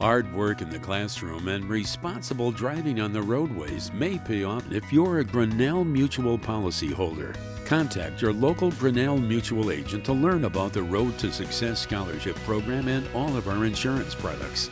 Hard work in the classroom and responsible driving on the roadways may pay off if you're a Grinnell Mutual policyholder. Contact your local Grinnell Mutual agent to learn about the Road to Success Scholarship Program and all of our insurance products.